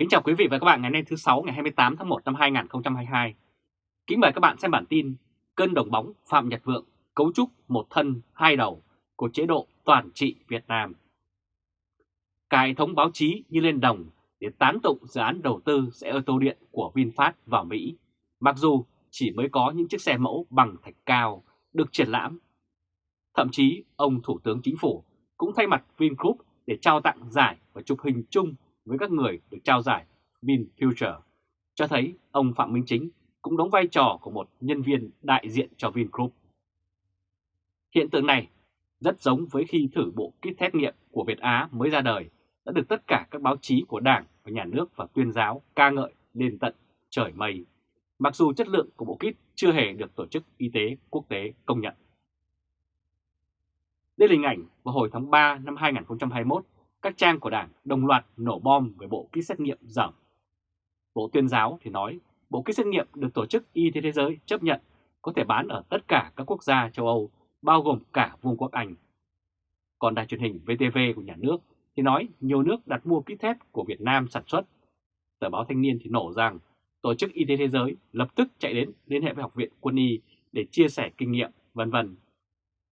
Kính chào quý vị và các bạn ngày hôm nay thứ 6 ngày 28 tháng 1 năm 2022. Kính mời các bạn xem bản tin cơn đồng bóng Phạm Nhật Vượng cấu trúc một thân hai đầu của chế độ toàn trị Việt Nam. Cả hệ thống báo chí như lên đồng để tán tụng dự án đầu tư xe ô tô điện của VinFast vào Mỹ, mặc dù chỉ mới có những chiếc xe mẫu bằng thạch cao được triển lãm. Thậm chí ông Thủ tướng Chính phủ cũng thay mặt Vingroup để trao tặng giải và chụp hình chung với các người được trao giải VinFuture, cho thấy ông Phạm Minh Chính cũng đóng vai trò của một nhân viên đại diện cho Vingroup. Hiện tượng này rất giống với khi thử bộ kit xét nghiệm của Việt Á mới ra đời đã được tất cả các báo chí của Đảng và Nhà nước và tuyên giáo ca ngợi lên tận trời mây, mặc dù chất lượng của bộ kit chưa hề được Tổ chức Y tế Quốc tế công nhận. Đây là hình ảnh vào hồi tháng 3 năm 2021 các trang của Đảng đồng loạt nổ bom về bộ kit xét nghiệm dởm. Bộ tuyên giáo thì nói bộ kit xét nghiệm được Tổ chức Y tế Thế giới chấp nhận có thể bán ở tất cả các quốc gia châu Âu, bao gồm cả Vương quốc Anh. Còn đài truyền hình VTV của nhà nước thì nói nhiều nước đặt mua kit test của Việt Nam sản xuất. Tờ báo Thanh niên thì nổ rằng Tổ chức Y tế Thế giới lập tức chạy đến liên hệ với Học viện Quân y để chia sẻ kinh nghiệm, vân vân.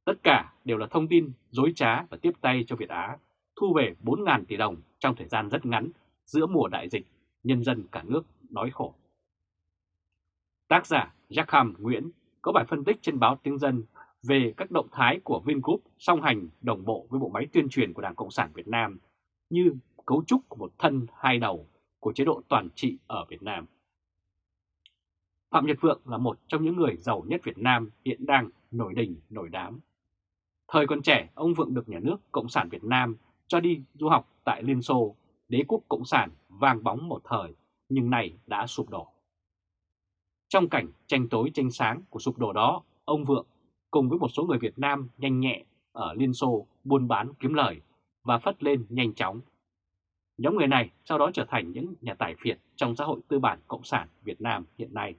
Tất cả đều là thông tin dối trá và tiếp tay cho Việt Á thu về 4.000 tỷ đồng trong thời gian rất ngắn giữa mùa đại dịch, nhân dân cả nước đói khổ. Tác giả Jackham Nguyễn có bài phân tích trên báo Tiếng Dân về các động thái của Vingroup song hành đồng bộ với bộ máy tuyên truyền của Đảng Cộng sản Việt Nam như cấu trúc của một thân hai đầu của chế độ toàn trị ở Việt Nam. Phạm Nhật Vượng là một trong những người giàu nhất Việt Nam hiện đang nổi đình nổi đám. Thời còn trẻ, ông Vượng được nhà nước Cộng sản Việt Nam cho đi du học tại Liên Xô, đế quốc Cộng sản vang bóng một thời nhưng này đã sụp đổ. Trong cảnh tranh tối tranh sáng của sụp đổ đó, ông Vượng cùng với một số người Việt Nam nhanh nhẹ ở Liên Xô buôn bán kiếm lời và phất lên nhanh chóng. Nhóm người này sau đó trở thành những nhà tài phiệt trong xã hội tư bản Cộng sản Việt Nam hiện nay.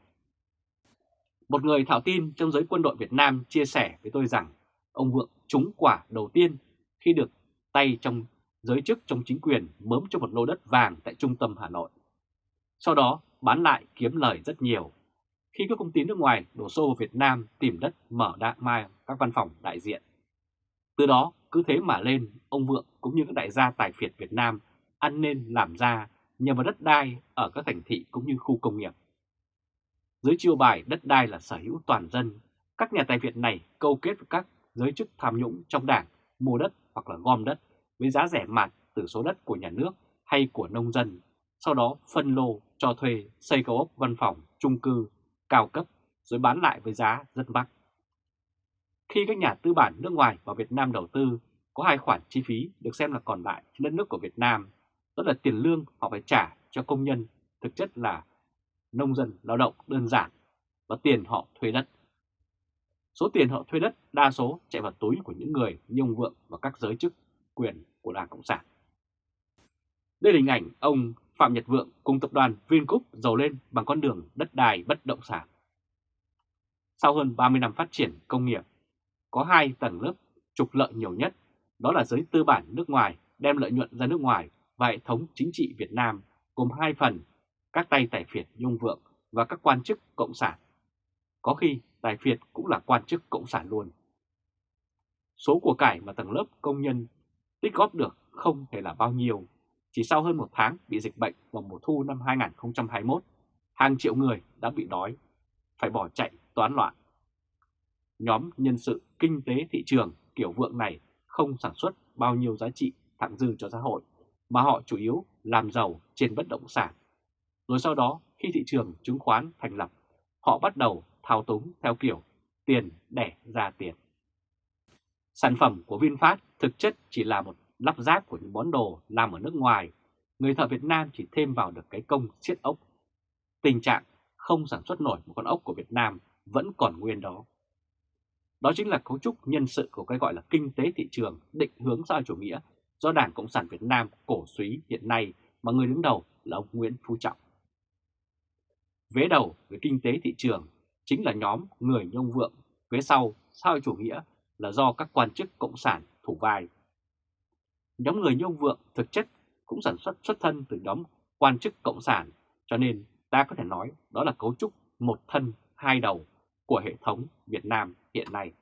Một người thạo tin trong giới quân đội Việt Nam chia sẻ với tôi rằng ông Vượng trúng quả đầu tiên khi được tay trong giới chức trong chính quyền mớm cho một lô đất vàng tại trung tâm Hà Nội. Sau đó bán lại kiếm lời rất nhiều. Khi các công ty nước ngoài đổ xô vào Việt Nam tìm đất mở đại mai các văn phòng đại diện. Từ đó cứ thế mà lên, ông Vượng cũng như các đại gia tài phiệt Việt Nam ăn nên làm ra nhờ vào đất đai ở các thành thị cũng như khu công nghiệp. Dưới chiêu bài đất đai là sở hữu toàn dân, các nhà tài Việt này câu kết với các giới chức tham nhũng trong đảng mua đất hoặc là gom đất với giá rẻ mạt từ số đất của nhà nước hay của nông dân, sau đó phân lô cho thuê xây cao ốc văn phòng, trung cư, cao cấp rồi bán lại với giá rất mắc. Khi các nhà tư bản nước ngoài vào Việt Nam đầu tư, có hai khoản chi phí được xem là còn lại trên đất nước của Việt Nam, đó là tiền lương họ phải trả cho công nhân, thực chất là nông dân lao động đơn giản, và tiền họ thuê đất. Số tiền họ thuê đất đa số chạy vào túi của những người như ông Vượng và các giới chức quyền của Đảng Cộng sản. Đây là hình ảnh ông Phạm Nhật Vượng cùng tập đoàn Vingroup giàu lên bằng con đường đất đai bất động sản. Sau hơn 30 năm phát triển công nghiệp, có hai tầng lớp trục lợi nhiều nhất, đó là giới tư bản nước ngoài đem lợi nhuận ra nước ngoài và hệ thống chính trị Việt Nam gồm hai phần, các tay tài phiệt Nhung Vượng và các quan chức Cộng sản. Có khi tài phiệt cũng là quan chức Cộng sản luôn. Số của cải mà tầng lớp công nhân tích góp được không thể là bao nhiêu. Chỉ sau hơn một tháng bị dịch bệnh vào mùa thu năm 2021, hàng triệu người đã bị đói, phải bỏ chạy toán loạn. Nhóm nhân sự kinh tế thị trường kiểu vượng này không sản xuất bao nhiêu giá trị thặng dư cho xã hội, mà họ chủ yếu làm giàu trên bất động sản. Rồi sau đó khi thị trường chứng khoán thành lập, họ bắt đầu thao túng theo kiểu tiền đẻ ra tiền. Sản phẩm của VinFast thực chất chỉ là một lắp ráp của những món đồ làm ở nước ngoài. Người thợ Việt Nam chỉ thêm vào được cái công siết ốc. Tình trạng không sản xuất nổi một con ốc của Việt Nam vẫn còn nguyên đó. Đó chính là cấu trúc nhân sự của cái gọi là kinh tế thị trường định hướng xã chủ nghĩa do Đảng Cộng sản Việt Nam cổ suý hiện nay mà người đứng đầu là ông Nguyễn Phú Trọng. Vế đầu về kinh tế thị trường chính là nhóm người nhông vượng, phía sau sau chủ nghĩa là do các quan chức cộng sản thủ vai. Nhóm người như ông Vượng thực chất cũng sản xuất xuất thân từ nhóm quan chức cộng sản, cho nên ta có thể nói đó là cấu trúc một thân hai đầu của hệ thống Việt Nam hiện nay.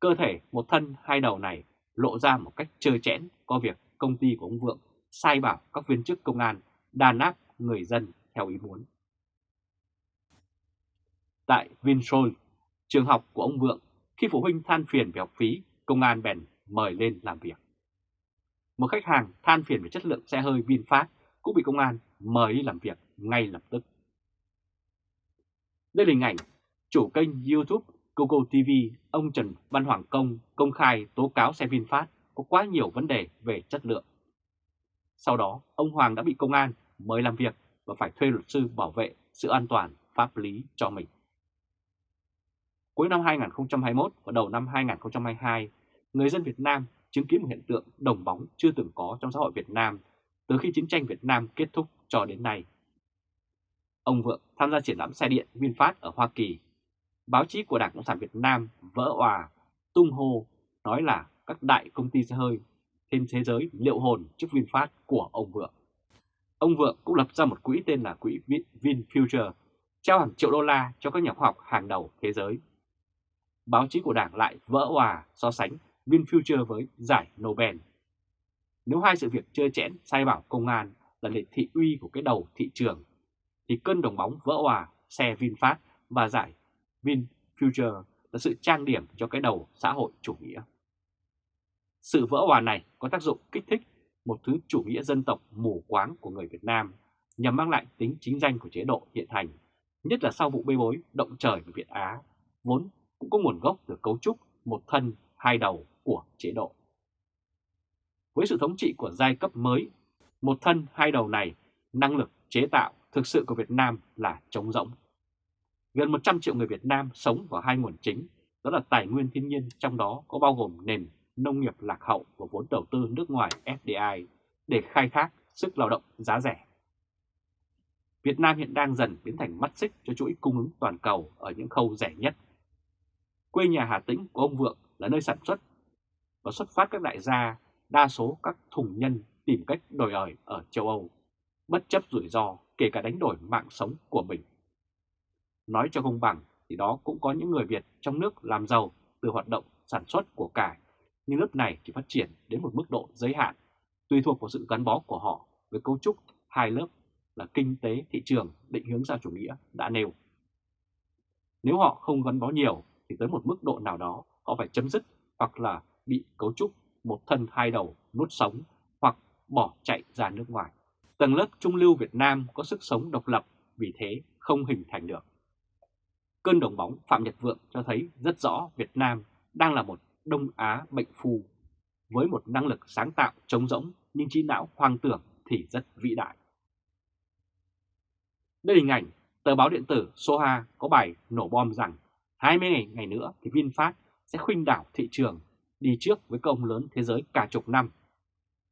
Cơ thể một thân hai đầu này lộ ra một cách trơ chẽn có việc công ty của ông Vượng sai bảo các viên chức công an đàn áp người dân theo ý muốn. Tại Vinsoul, trường học của ông Vượng, khi phụ huynh than phiền về học phí, công an bèn mời lên làm việc. Một khách hàng than phiền về chất lượng xe hơi VinFast cũng bị công an mời đi làm việc ngay lập tức. Đây là hình ảnh chủ kênh YouTube Google TV ông Trần Văn Hoàng Công công khai tố cáo xe VinFast có quá nhiều vấn đề về chất lượng. Sau đó, ông Hoàng đã bị công an mời làm việc và phải thuê luật sư bảo vệ sự an toàn pháp lý cho mình. Cuối năm 2021 và đầu năm 2022, người dân Việt Nam chứng kiến một hiện tượng đồng bóng chưa từng có trong xã hội Việt Nam từ khi chiến tranh Việt Nam kết thúc cho đến nay. Ông Vượng tham gia triển lãm xe điện VinFast ở Hoa Kỳ. Báo chí của Đảng Cộng sản Việt Nam vỡ òa, tung hô, nói là các đại công ty xe hơi trên thế giới liệu hồn trước VinFast của ông Vượng. Ông Vượng cũng lập ra một quỹ tên là quỹ VinFuture, trao hàng triệu đô la cho các nhà khoa học hàng đầu thế giới. Báo chí của Đảng lại vỡ hòa so sánh VinFuture với giải Nobel. Nếu hai sự việc chơi chẽn sai bảo công an là lệ thị uy của cái đầu thị trường, thì cơn đồng bóng vỡ hòa xe VinFast và giải VinFuture là sự trang điểm cho cái đầu xã hội chủ nghĩa. Sự vỡ hòa này có tác dụng kích thích một thứ chủ nghĩa dân tộc mù quáng của người Việt Nam nhằm mang lại tính chính danh của chế độ hiện hành, nhất là sau vụ bê bối động trời của Việt Á, vốn cũng có nguồn gốc từ cấu trúc một thân hai đầu của chế độ. Với sự thống trị của giai cấp mới, một thân hai đầu này, năng lực chế tạo thực sự của Việt Nam là trống rỗng. Gần 100 triệu người Việt Nam sống vào hai nguồn chính, đó là tài nguyên thiên nhiên, trong đó có bao gồm nền nông nghiệp lạc hậu và vốn đầu tư nước ngoài FDI để khai thác sức lao động giá rẻ. Việt Nam hiện đang dần biến thành mắt xích cho chuỗi cung ứng toàn cầu ở những khâu rẻ nhất. Quê nhà Hà Tĩnh của ông Vượng là nơi sản xuất và xuất phát các đại gia, đa số các thùng nhân tìm cách đổi ở ở châu Âu, bất chấp rủi ro kể cả đánh đổi mạng sống của mình. Nói cho công bằng thì đó cũng có những người Việt trong nước làm giàu từ hoạt động sản xuất của cải, nhưng lớp này chỉ phát triển đến một mức độ giới hạn, tùy thuộc vào sự gắn bó của họ với cấu trúc hai lớp là kinh tế thị trường định hướng ra chủ nghĩa đã nêu. Nếu họ không gắn bó nhiều thì tới một mức độ nào đó họ phải chấm dứt hoặc là bị cấu trúc một thân hai đầu nút sống hoặc bỏ chạy ra nước ngoài. Tầng lớp trung lưu Việt Nam có sức sống độc lập, vì thế không hình thành được. Cơn đồng bóng Phạm Nhật Vượng cho thấy rất rõ Việt Nam đang là một Đông Á bệnh phù, với một năng lực sáng tạo trống rỗng nhưng trí não hoang tưởng thì rất vĩ đại. Đây là hình ảnh tờ báo điện tử Soha có bài nổ bom rằng 20 ngày, ngày nữa thì VinFast sẽ khuynh đảo thị trường đi trước với công lớn thế giới cả chục năm.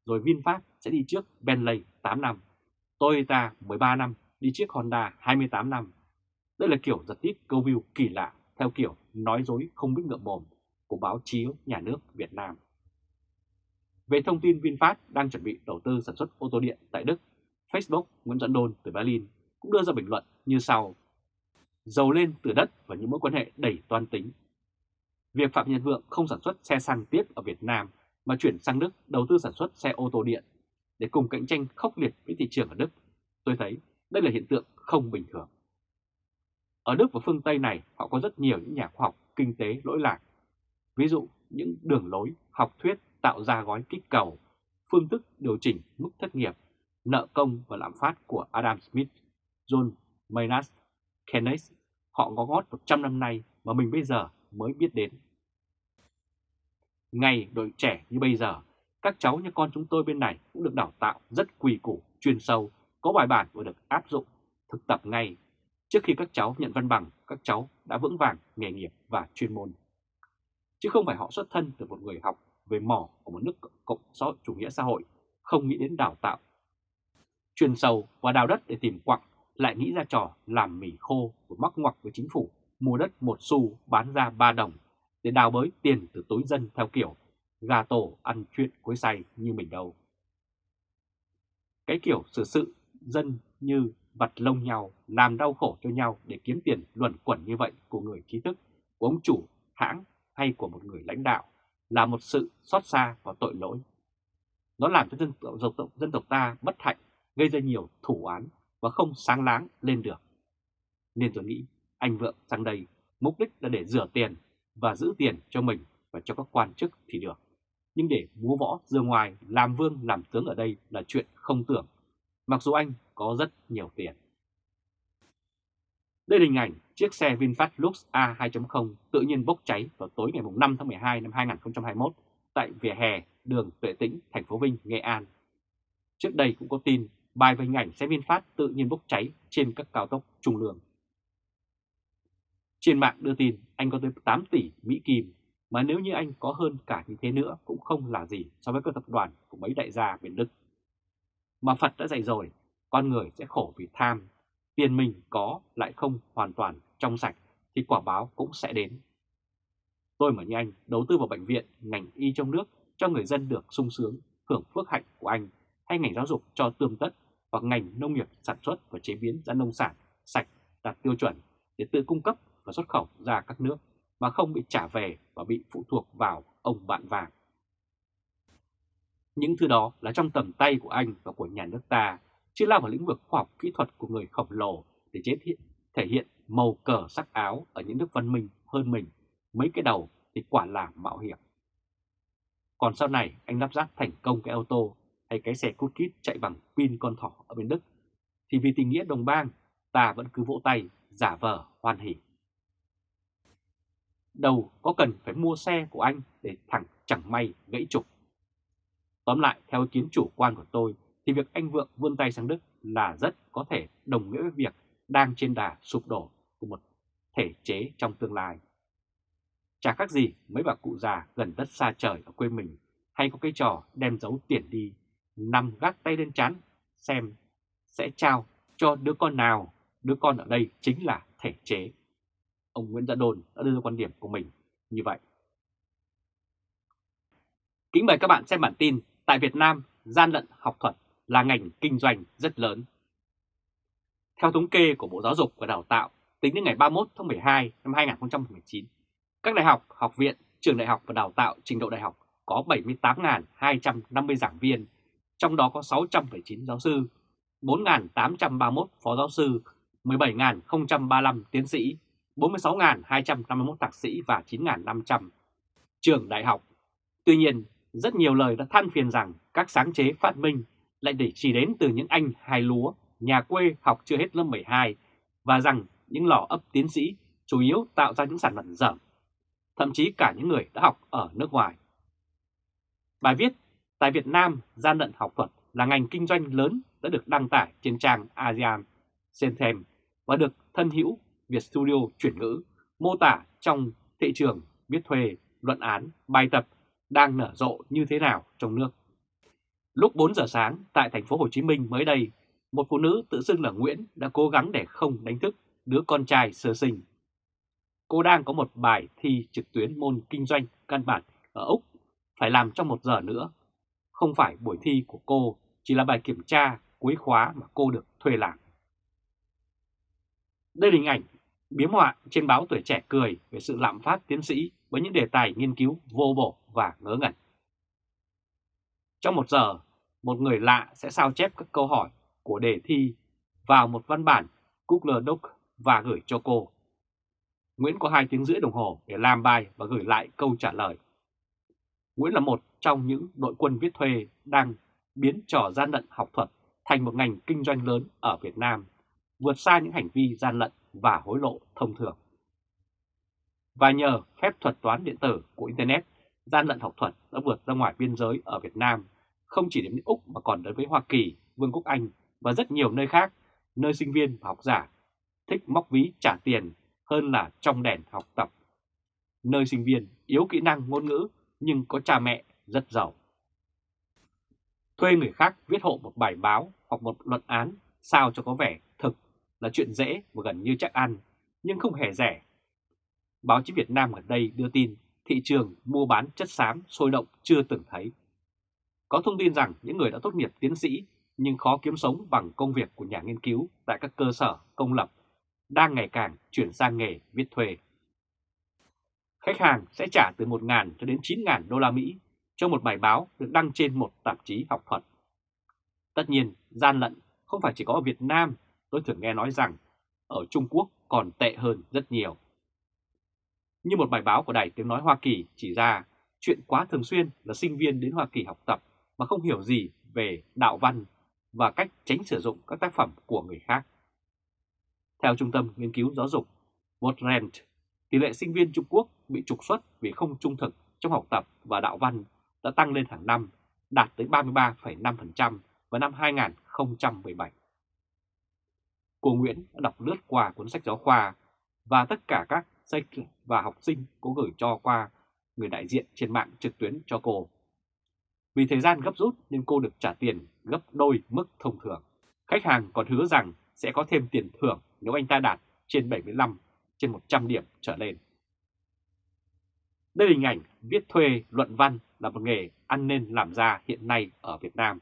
Rồi VinFast sẽ đi trước Bentley 8 năm, Toyota 13 năm, đi trước Honda 28 năm. Đây là kiểu giật tít câu view kỳ lạ theo kiểu nói dối không biết ngậm mồm của báo chí nhà nước Việt Nam. Về thông tin VinFast đang chuẩn bị đầu tư sản xuất ô tô điện tại Đức, Facebook Nguyễn dẫn Đôn từ Berlin cũng đưa ra bình luận như sau. Giàu lên từ đất và những mối quan hệ đầy toan tính. Việc Phạm Nhật Vượng không sản xuất xe xăng tiếp ở Việt Nam mà chuyển sang Đức đầu tư sản xuất xe ô tô điện để cùng cạnh tranh khốc liệt với thị trường ở Đức, tôi thấy đây là hiện tượng không bình thường. Ở Đức và phương Tây này họ có rất nhiều những nhà khoa học kinh tế lỗi lạc. Ví dụ những đường lối, học thuyết tạo ra gói kích cầu, phương thức điều chỉnh mức thất nghiệp, nợ công và lạm phát của Adam Smith, John Maynard Keynes. Họ có ngót 100 năm nay mà mình bây giờ mới biết đến. Ngày đội trẻ như bây giờ các cháu như con chúng tôi bên này cũng được đào tạo rất quỳ củ, chuyên sâu, có bài bản và được áp dụng, thực tập ngay. Trước khi các cháu nhận văn bằng, các cháu đã vững vàng nghề nghiệp và chuyên môn. Chứ không phải họ xuất thân từ một người học về mỏ của một nước cộng xã chủ nghĩa xã hội, không nghĩ đến đào tạo. Chuyên sâu và đào đất để tìm quặng, lại nghĩ ra trò làm mì khô của mắc ngoặc với chính phủ, mua đất một xu bán ra ba đồng để đào bới tiền từ túi dân theo kiểu gà tổ ăn chuyện cuối say như mình đâu. Cái kiểu xử sự dân như vặt lông nhau, làm đau khổ cho nhau để kiếm tiền luẩn quẩn như vậy của người trí thức, của ông chủ, hãng hay của một người lãnh đạo là một sự xót xa và tội lỗi. Nó làm cho dân tộc, dân tộc ta bất hạnh, gây ra nhiều thủ án và không sáng láng lên được. Nên tôi nghĩ anh Vượng sang đây mục đích là để rửa tiền và giữ tiền cho mình và cho các quan chức thì được. Nhưng để múa võ dương ngoài làm vương làm tướng ở đây là chuyện không tưởng, mặc dù anh có rất nhiều tiền. Đây là hình ảnh chiếc xe VinFast Lux A2.0 tự nhiên bốc cháy vào tối ngày 5 tháng 12 năm 2021 tại vỉa hè đường Tuệ Tĩnh, thành phố Vinh, Nghệ An. Trước đây cũng có tin bài về hình ảnh xe VinFast tự nhiên bốc cháy trên các cao tốc trung lương. Trên mạng đưa tin anh có tới 8 tỷ Mỹ Kim, mà nếu như anh có hơn cả như thế nữa cũng không là gì so với các tập đoàn của mấy đại gia miền Đức. Mà Phật đã dạy rồi, con người sẽ khổ vì tham, tiền mình có lại không hoàn toàn trong sạch thì quả báo cũng sẽ đến. Tôi mà như anh đầu tư vào bệnh viện, ngành y trong nước cho người dân được sung sướng, hưởng phước hạnh của anh, hay ngành giáo dục cho tươm tất, hoặc ngành nông nghiệp sản xuất và chế biến ra nông sản sạch đạt tiêu chuẩn để tự cung cấp và xuất khẩu ra các nước mà không bị trả về và bị phụ thuộc vào ông bạn vàng. Những thứ đó là trong tầm tay của anh và của nhà nước ta, chứ lao vào lĩnh vực khoa học kỹ thuật của người khổng lồ để chế thiện, thể hiện màu cờ sắc áo ở những nước văn minh hơn mình, mấy cái đầu thì quả là mạo hiểm. Còn sau này anh lắp ráp thành công cái ô tô hay cái xe cút kít chạy bằng pin con thỏ ở bên Đức, thì vì tình nghĩa đồng bang, ta vẫn cứ vỗ tay, giả vờ hoan hỉ. Đầu có cần phải mua xe của anh để thẳng chẳng may gãy trục. Tóm lại, theo ý kiến chủ quan của tôi, thì việc anh Vượng vươn tay sang Đức là rất có thể đồng nghĩa với việc đang trên đà sụp đổ của một thể chế trong tương lai. Chả khác gì mấy bà cụ già gần đất xa trời ở quê mình hay có cái trò đem giấu tiền đi, nằm gác tay lên chán xem sẽ trao cho đứa con nào, đứa con ở đây chính là thể chế. Ông Nguyễn Gia Đồn đã đưa ra quan điểm của mình như vậy. Kính mời các bạn xem bản tin Tại Việt Nam, gian lận học thuật là ngành kinh doanh rất lớn. Theo thống kê của Bộ Giáo dục và Đào tạo, tính đến ngày 31 tháng 12 năm 2019, các đại học, học viện, trường đại học và đào tạo trình độ đại học có 78.250 giảng viên, trong đó có 609 giáo sư, 4.831 phó giáo sư, 17.035 tiến sĩ, 46.251 thạc sĩ và 9.500 trường đại học. Tuy nhiên, rất nhiều lời đã than phiền rằng các sáng chế phát minh lại để chỉ đến từ những anh hài lúa, nhà quê học chưa hết lớp 12 và rằng những lò ấp tiến sĩ chủ yếu tạo ra những sản phẩm dởm, thậm chí cả những người đã học ở nước ngoài. Bài viết Tại Việt Nam, gian lận học thuật là ngành kinh doanh lớn đã được đăng tải trên trang ASEAN Sentem và được thân hữu Việt Studio chuyển ngữ mô tả trong thị trường viết thuê, luận án, bài tập đang nở rộ như thế nào trong nước. Lúc 4 giờ sáng tại thành phố Hồ Chí Minh mới đây, một phụ nữ tự xưng là Nguyễn đã cố gắng để không đánh thức đứa con trai sơ sinh. Cô đang có một bài thi trực tuyến môn kinh doanh căn bản ở Úc phải làm trong một giờ nữa. Không phải buổi thi của cô, chỉ là bài kiểm tra cuối khóa mà cô được thuê làm. Đây là hình ảnh biếm họa trên báo Tuổi Trẻ cười về sự lạm phát tiến sĩ với những đề tài nghiên cứu vô bổ và ngớ ngẩn. Trong một giờ, một người lạ sẽ sao chép các câu hỏi của đề thi vào một văn bản Google Doc và gửi cho cô. Nguyễn có 2 tiếng rưỡi đồng hồ để làm bài và gửi lại câu trả lời. Nguyễn là một trong những đội quân viết thuê đang biến trò gian lận học thuật thành một ngành kinh doanh lớn ở Việt Nam, vượt xa những hành vi gian lận và hối lộ thông thường. Và nhờ phép thuật toán điện tử của Internet, gian lận học thuật đã vượt ra ngoài biên giới ở Việt Nam, không chỉ đến Úc mà còn đến với Hoa Kỳ, Vương quốc Anh và rất nhiều nơi khác, nơi sinh viên và học giả thích móc ví trả tiền hơn là trong đèn học tập. Nơi sinh viên yếu kỹ năng ngôn ngữ nhưng có cha mẹ rất giàu. Thuê người khác viết hộ một bài báo hoặc một luận án sao cho có vẻ thực là chuyện dễ và gần như chắc ăn, nhưng không hề rẻ. Báo chí Việt Nam gần đây đưa tin thị trường mua bán chất xám sôi động chưa từng thấy. Có thông tin rằng những người đã tốt nghiệp tiến sĩ nhưng khó kiếm sống bằng công việc của nhà nghiên cứu tại các cơ sở công lập đang ngày càng chuyển sang nghề viết thuê. Khách hàng sẽ trả từ 1.000 cho đến 9.000 đô la Mỹ cho một bài báo được đăng trên một tạp chí học thuật. Tất nhiên, gian lận không phải chỉ có ở Việt Nam, tôi thường nghe nói rằng ở Trung Quốc còn tệ hơn rất nhiều. Như một bài báo của Đài Tiếng Nói Hoa Kỳ chỉ ra, chuyện quá thường xuyên là sinh viên đến Hoa Kỳ học tập mà không hiểu gì về đạo văn và cách tránh sử dụng các tác phẩm của người khác. Theo Trung tâm Nghiên cứu Giáo dục Woodrent, tỷ lệ sinh viên Trung Quốc bị trục xuất vì không trung thực trong học tập và đạo văn đã tăng lên hàng năm, đạt tới 33,5% vào năm 2017. Cô Nguyễn đã đọc lướt qua cuốn sách giáo khoa và tất cả các sách và học sinh có gửi cho qua người đại diện trên mạng trực tuyến cho cô. Vì thời gian gấp rút nên cô được trả tiền gấp đôi mức thông thường. Khách hàng còn hứa rằng sẽ có thêm tiền thưởng nếu anh ta đạt trên 75 trên 100 điểm trở lên. Đây là hình ảnh viết thuê luận văn là một nghề ăn nên làm ra hiện nay ở Việt Nam.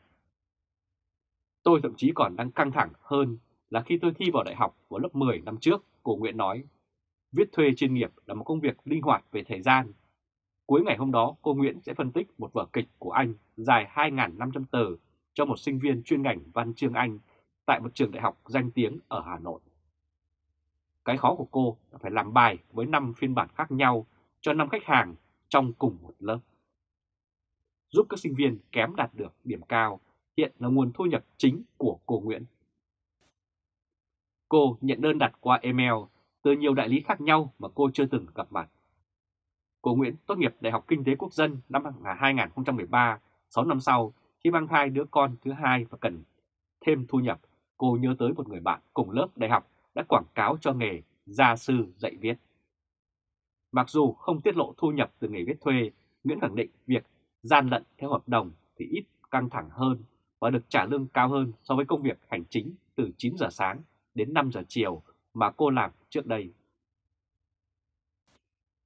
Tôi thậm chí còn đang căng thẳng hơn là khi tôi thi vào đại học vào lớp 10 năm trước, cô Nguyễn nói. Viết thuê chuyên nghiệp là một công việc linh hoạt về thời gian. Cuối ngày hôm đó, cô Nguyễn sẽ phân tích một vở kịch của anh dài 2.500 từ cho một sinh viên chuyên ngành văn chương Anh tại một trường đại học danh tiếng ở Hà Nội. Cái khó của cô là phải làm bài với 5 phiên bản khác nhau cho 5 khách hàng trong cùng một lớp. Giúp các sinh viên kém đạt được điểm cao hiện là nguồn thu nhập chính của cô Nguyễn. Cô nhận đơn đặt qua email từ nhiều đại lý khác nhau mà cô chưa từng gặp mặt. Cô Nguyễn tốt nghiệp Đại học Kinh tế Quốc dân năm 2013, 6 năm sau khi mang thai đứa con thứ hai và cần thêm thu nhập, cô nhớ tới một người bạn cùng lớp đại học đã quảng cáo cho nghề gia sư dạy viết. Mặc dù không tiết lộ thu nhập từ nghề viết thuê, Nguyễn khẳng định việc gian lận theo hợp đồng thì ít căng thẳng hơn và được trả lương cao hơn so với công việc hành chính từ 9 giờ sáng đến 5 giờ chiều mà cô làm trước đây.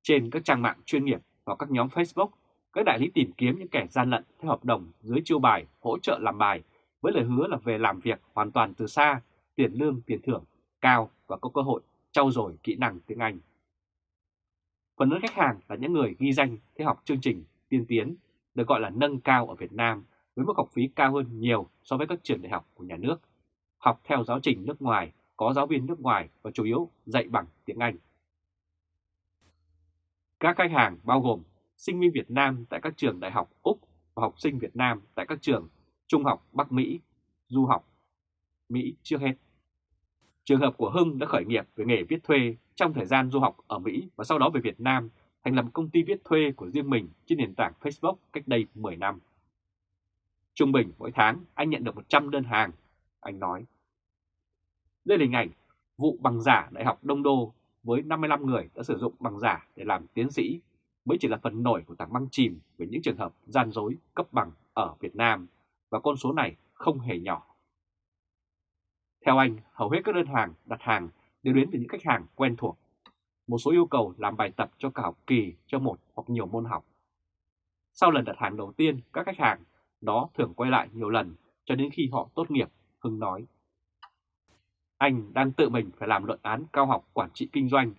Trên các trang mạng chuyên nghiệp và các nhóm Facebook, các đại lý tìm kiếm những kẻ gian lận theo hợp đồng dưới chiêu bài hỗ trợ làm bài với lời hứa là về làm việc hoàn toàn từ xa, tiền lương, tiền thưởng cao và có cơ hội trau dồi kỹ năng tiếng Anh. Phần lớn khách hàng là những người ghi danh theo học chương trình tiên tiến được gọi là nâng cao ở Việt Nam với mức học phí cao hơn nhiều so với các trường đại học của nhà nước, học theo giáo trình nước ngoài, có giáo viên nước ngoài và chủ yếu dạy bằng tiếng Anh. Các khách hàng bao gồm sinh viên Việt Nam tại các trường đại học Úc và học sinh Việt Nam tại các trường trung học Bắc Mỹ, du học Mỹ trước hết. Trường hợp của Hưng đã khởi nghiệp về nghề viết thuê trong thời gian du học ở Mỹ và sau đó về Việt Nam thành lập công ty viết thuê của riêng mình trên nền tảng Facebook cách đây 10 năm. Trung bình mỗi tháng anh nhận được 100 đơn hàng, anh nói. Đây là hình ảnh vụ bằng giả Đại học Đông Đô với 55 người đã sử dụng bằng giả để làm tiến sĩ mới chỉ là phần nổi của tảng băng chìm về những trường hợp gian dối cấp bằng ở Việt Nam và con số này không hề nhỏ. Theo anh, hầu hết các đơn hàng đặt hàng đều đến từ những khách hàng quen thuộc. Một số yêu cầu làm bài tập cho cả học kỳ cho một hoặc nhiều môn học. Sau lần đặt hàng đầu tiên, các khách hàng đó thường quay lại nhiều lần cho đến khi họ tốt nghiệp, Hưng nói. Anh đang tự mình phải làm luận án cao học quản trị kinh doanh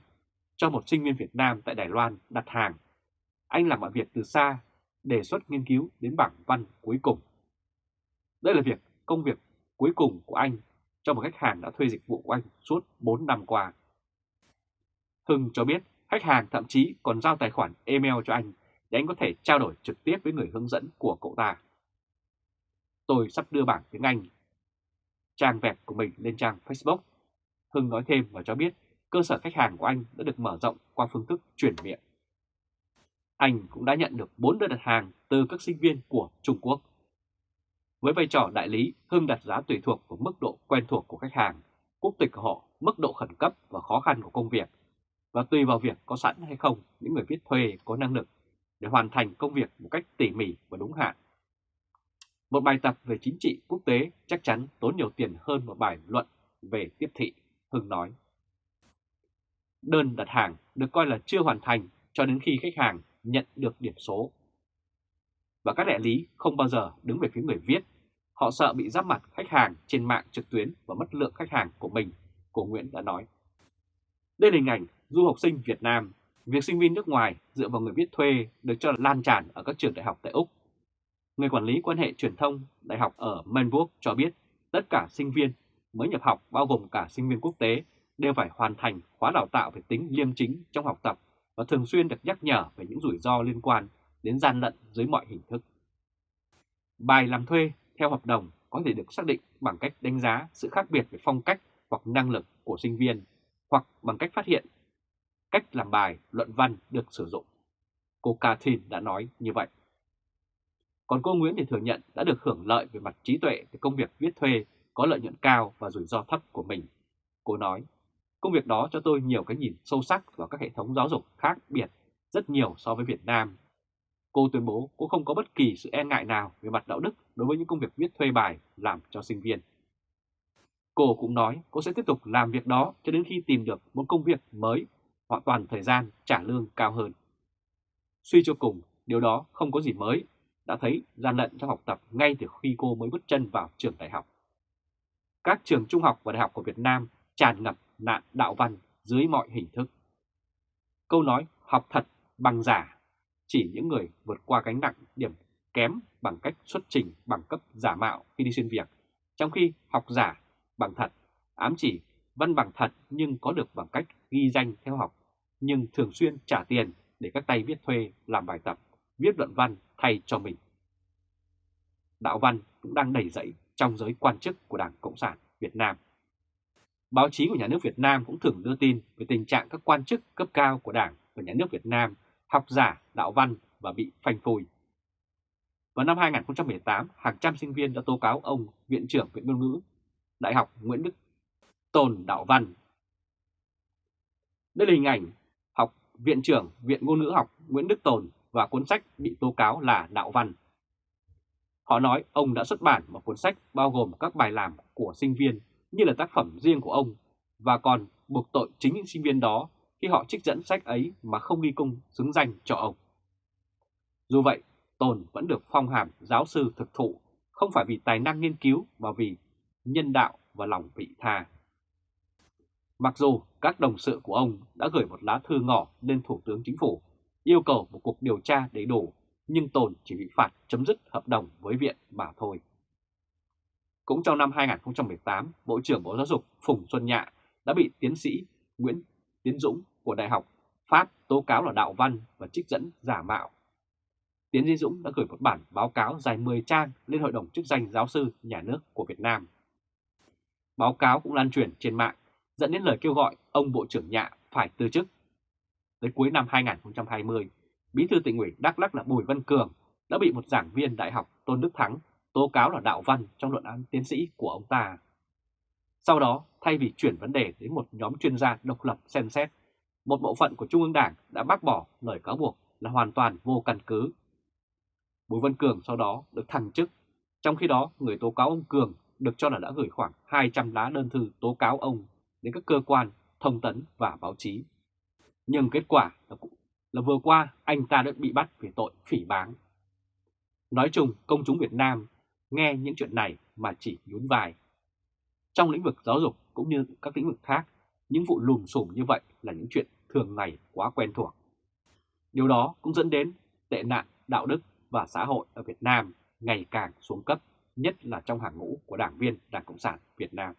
cho một sinh viên Việt Nam tại Đài Loan đặt hàng. Anh làm mọi việc từ xa, đề xuất nghiên cứu đến bảng văn cuối cùng. Đây là việc công việc cuối cùng của anh cho một khách hàng đã thuê dịch vụ của anh suốt 4 năm qua. Hưng cho biết khách hàng thậm chí còn giao tài khoản email cho anh để anh có thể trao đổi trực tiếp với người hướng dẫn của cậu ta. Tôi sắp đưa bảng tiếng Anh, trang web của mình lên trang Facebook. Hưng nói thêm và cho biết cơ sở khách hàng của anh đã được mở rộng qua phương thức chuyển miệng. Anh cũng đã nhận được 4 đơn đặt hàng từ các sinh viên của Trung Quốc. Với vai trò đại lý, Hưng đặt giá tùy thuộc vào mức độ quen thuộc của khách hàng, quốc tịch của họ, mức độ khẩn cấp và khó khăn của công việc, và tùy vào việc có sẵn hay không những người viết thuê có năng lực để hoàn thành công việc một cách tỉ mỉ và đúng hạn. Một bài tập về chính trị quốc tế chắc chắn tốn nhiều tiền hơn một bài luận về tiếp thị, Hưng nói. Đơn đặt hàng được coi là chưa hoàn thành cho đến khi khách hàng nhận được điểm số. Và các đại lý không bao giờ đứng về phía người viết, Họ sợ bị giáp mặt khách hàng trên mạng trực tuyến và mất lượng khách hàng của mình, Cổ Nguyễn đã nói. Đây là hình ảnh du học sinh Việt Nam, việc sinh viên nước ngoài dựa vào người viết thuê được cho là lan tràn ở các trường đại học tại Úc. Người quản lý quan hệ truyền thông đại học ở Melbourne cho biết tất cả sinh viên mới nhập học bao gồm cả sinh viên quốc tế đều phải hoàn thành khóa đào tạo về tính liêm chính trong học tập và thường xuyên được nhắc nhở về những rủi ro liên quan đến gian lận dưới mọi hình thức. Bài làm thuê theo hợp đồng có thể được xác định bằng cách đánh giá sự khác biệt về phong cách hoặc năng lực của sinh viên hoặc bằng cách phát hiện cách làm bài luận văn được sử dụng. Cô Catherine đã nói như vậy. Còn cô Nguyễn thì thừa nhận đã được hưởng lợi về mặt trí tuệ từ công việc viết thuê có lợi nhuận cao và rủi ro thấp của mình. Cô nói, công việc đó cho tôi nhiều cái nhìn sâu sắc vào các hệ thống giáo dục khác biệt rất nhiều so với Việt Nam. Cô tuyên bố cô không có bất kỳ sự e ngại nào về mặt đạo đức đối với những công việc viết thuê bài làm cho sinh viên. Cô cũng nói cô sẽ tiếp tục làm việc đó cho đến khi tìm được một công việc mới hoặc toàn thời gian trả lương cao hơn. Suy cho cùng, điều đó không có gì mới, đã thấy gian lận trong học tập ngay từ khi cô mới bước chân vào trường đại học. Các trường trung học và đại học của Việt Nam tràn ngập nạn đạo văn dưới mọi hình thức. Câu nói học thật bằng giả chỉ những người vượt qua gánh nặng điểm kém bằng cách xuất trình bằng cấp giả mạo khi đi xin việc, trong khi học giả bằng thật ám chỉ văn bằng thật nhưng có được bằng cách ghi danh theo học, nhưng thường xuyên trả tiền để các tay viết thuê làm bài tập, viết luận văn thay cho mình. Đạo văn cũng đang đẩy dậy trong giới quan chức của Đảng Cộng sản Việt Nam. Báo chí của nhà nước Việt Nam cũng thường đưa tin về tình trạng các quan chức cấp cao của Đảng và nhà nước Việt Nam học giả đạo văn và bị phanh phui. Vào năm 2018, hàng trăm sinh viên đã tố cáo ông Viện trưởng Viện Ngôn ngữ Đại học Nguyễn Đức Tồn Đạo Văn. Đây là hình ảnh học Viện trưởng Viện Ngôn ngữ học Nguyễn Đức Tồn và cuốn sách bị tố cáo là Đạo Văn. Họ nói ông đã xuất bản một cuốn sách bao gồm các bài làm của sinh viên như là tác phẩm riêng của ông và còn buộc tội chính những sinh viên đó khi họ trích dẫn sách ấy mà không ghi công xứng danh cho ông. Dù vậy, Tồn vẫn được phong hàm giáo sư thực thụ không phải vì tài năng nghiên cứu mà vì nhân đạo và lòng vị tha. Mặc dù các đồng sự của ông đã gửi một lá thư ngỏ lên Thủ tướng Chính phủ yêu cầu một cuộc điều tra đầy đủ, nhưng Tồn chỉ bị phạt chấm dứt hợp đồng với viện mà thôi. Cũng trong năm 2018, Bộ trưởng Bộ Giáo dục Phùng Xuân Nhạ đã bị tiến sĩ Nguyễn Tiến Dũng của Đại học Pháp tố cáo là đạo văn và trích dẫn giả mạo. Tiến sĩ Dũng đã gửi một bản báo cáo dài 10 trang lên Hội đồng chức danh giáo sư nhà nước của Việt Nam. Báo cáo cũng lan truyền trên mạng, dẫn đến lời kêu gọi ông Bộ trưởng Nhạ phải từ chức. Tới cuối năm 2020, Bí thư tỉnh ủy Đắk Lắc là Bùi Văn Cường đã bị một giảng viên đại học Tôn Đức Thắng tố cáo là đạo văn trong luận án tiến sĩ của ông ta. Sau đó, thay vì chuyển vấn đề đến một nhóm chuyên gia độc lập xem xét, một bộ phận của Trung ương Đảng đã bác bỏ lời cáo buộc là hoàn toàn vô căn cứ. Bùi Văn Cường sau đó được thăng chức, trong khi đó người tố cáo ông Cường được cho là đã gửi khoảng 200 lá đơn thư tố cáo ông đến các cơ quan, thông tấn và báo chí. Nhưng kết quả là, là vừa qua anh ta đã bị bắt vì tội phỉ báng. Nói chung, công chúng Việt Nam nghe những chuyện này mà chỉ nhún vai. Trong lĩnh vực giáo dục cũng như các lĩnh vực khác, những vụ lùm xùm như vậy là những chuyện thường ngày quá quen thuộc. Điều đó cũng dẫn đến tệ nạn đạo đức và xã hội ở Việt Nam ngày càng xuống cấp, nhất là trong hàng ngũ của đảng viên Đảng Cộng sản Việt Nam.